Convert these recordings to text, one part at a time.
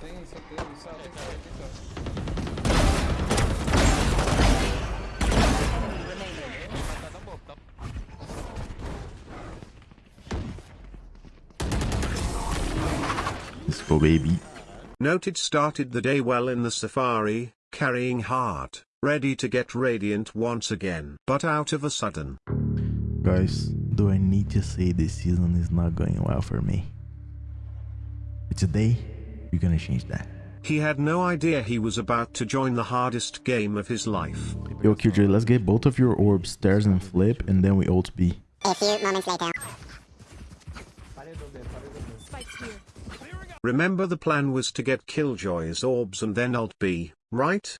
Tem, só tem, só tem, só tem, só. Tá na boca. Let's go, baby. Noted started the day well in the safari, carrying heart, ready to get radiant once again. But out of a sudden, Guys, do I need to say this season is not going well for me? But today, we're gonna change that. he had no idea he was about to join the hardest game of his life. Yo, KJ, let's get both of your orbs, stairs, and flip, and then we ult B. A few moments later. Paredou B, paredou B. Spikes here. Remember the plan was to get Killjoy's orbs and then ult B, right?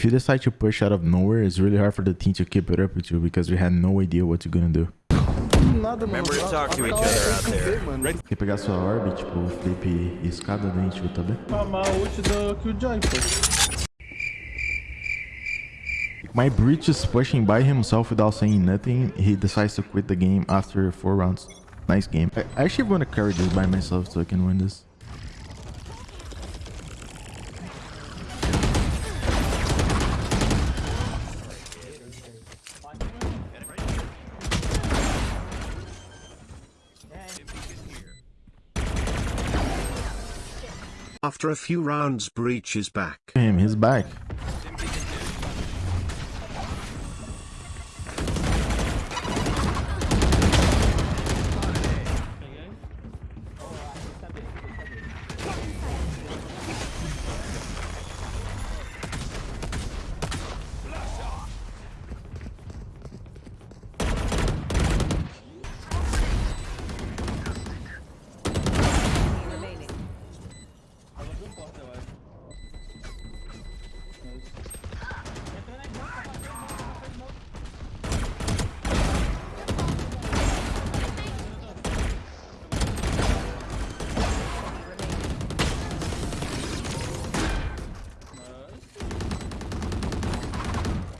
If you decide to push out of nowhere, it's really hard for the team to keep it up with you because we had no idea what you're gonna do. Remember to talk to each other out there. ver, mano. Quer pegar sua orb, tipo, flip e escada, daí a gente luta B? Chamar ult do Killjoy, pô. My breach is pushing by himself without saying nothing. He decides to quit the game after four rounds. Nice game. I I actually want to carry this by myself so I can win this. After a few rounds Breach is back. Him, he's back.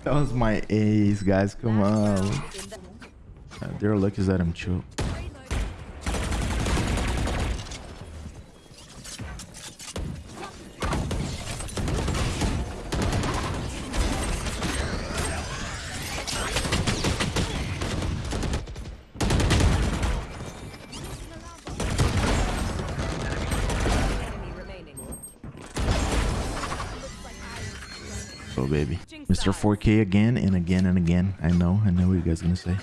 That was my ace, guys. Come on. Uh, They're lucky that I'm chill. Baby. Mr. 4K again and again and again. I know. I know what you guys gonna say.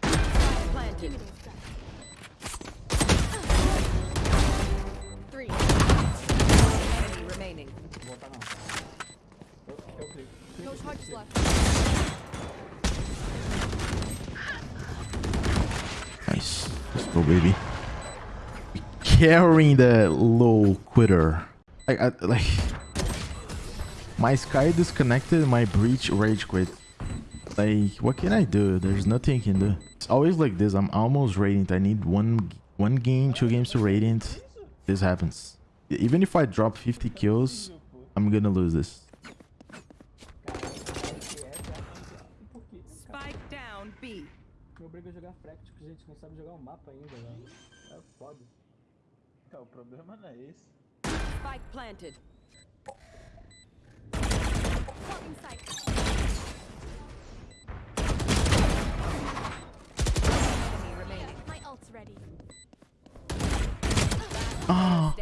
Planted. Three. Enemy remaining. Vou voltar não. Eu, eu clico. No charges left. Nice. Let's go, baby. Carrying the low quitter. I, I like my Skye disconnected, my breach rage quit. Like, what can I do? There's nothing I can do. It's always like this. I'm almost radiant. I need one one game, two games to radiant. This happens. Even if I drop 50 kills, I'm gonna lose this. Spike down B. Me obriga a jogar Fractic, gente, não sabe jogar o mapa ainda, velho. É foda. É, o problema não é esse. Spike planted. Enemy remaining. My. Ah.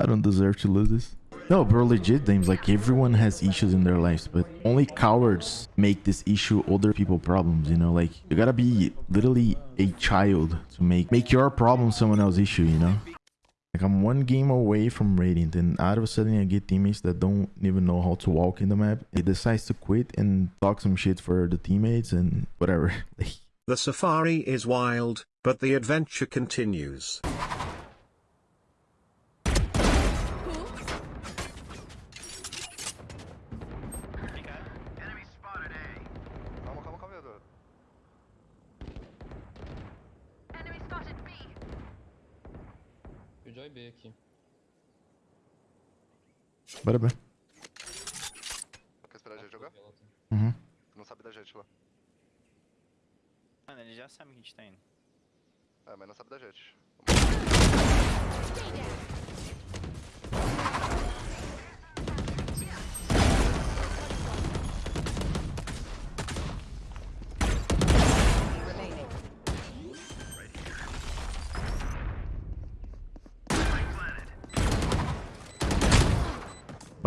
I don't deserve to lose this. No, bro, legit names. Like everyone has issues in their lives, but only cowards make this issue other people problems. You know, like you gotta be literally a child to make make your problem someone else's issue. You know, like I'm one game away from Radiant, and out of a sudden I get teammates that don't even know how to walk in the map. He decides to quit and talk some shit for the teammates and whatever. The safari is wild, but the adventure continues. Vai B aqui. Bora bem. Quer esperar a gente jogar? Uhum. Não sabe da gente lá. Mano, ele já sabe que a gente tá indo. É, mas não sabe da gente. Remaining.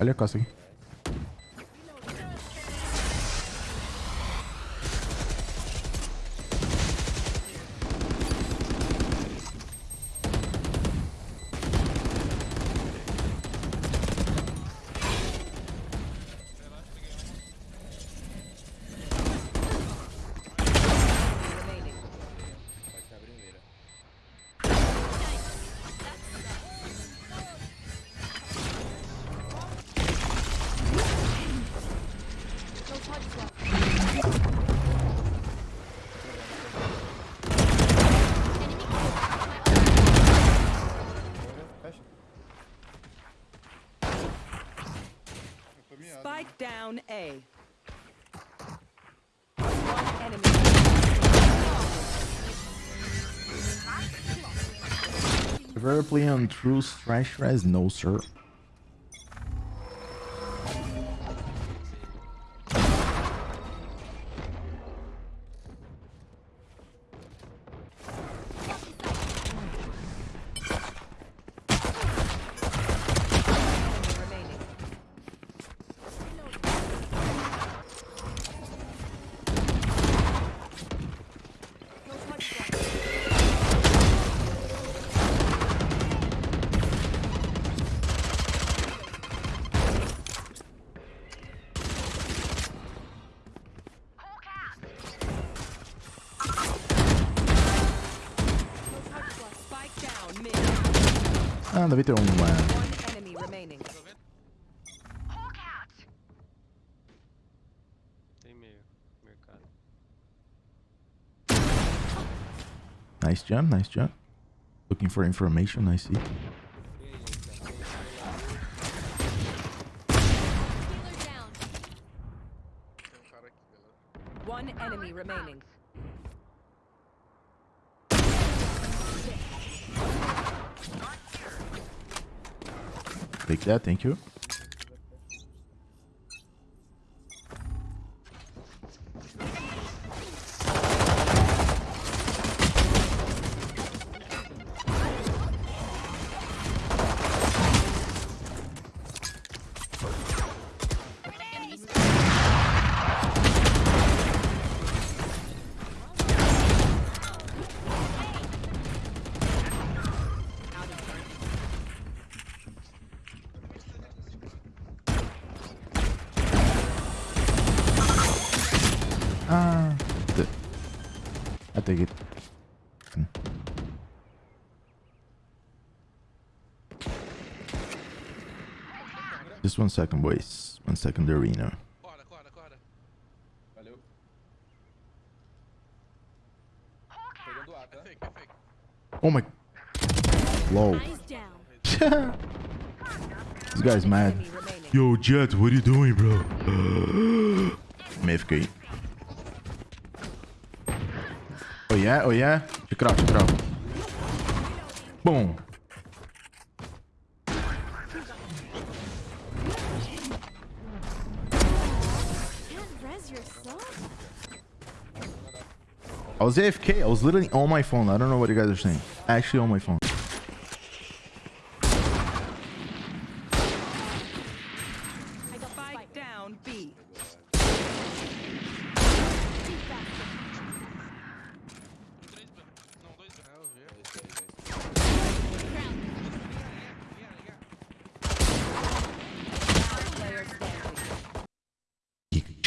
Olha a costa aqui. Down A. One enemy. You on True Trash Res? No, sir. Ah, deve ter um. meio. Mercado. Nice jump, nice jump. Looking for information, I see. One enemy remaining. That, thank you. I take it. Hmm. Just one second, boys. One second, the arena. Corda, corda, corda. Valeu. Oh my. Low. This guy's mad. Yo, Jett, what are you doing, bro? MFK. Oh yeah, oh yeah. Can't res yourself? I was AFK. I was literally on my phone. I don't know what you guys are saying. Actually on my phone.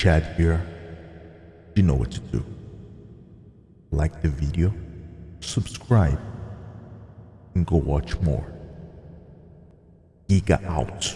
Chad here. You know what to do. Like the video, subscribe, and go watch more. Giga out.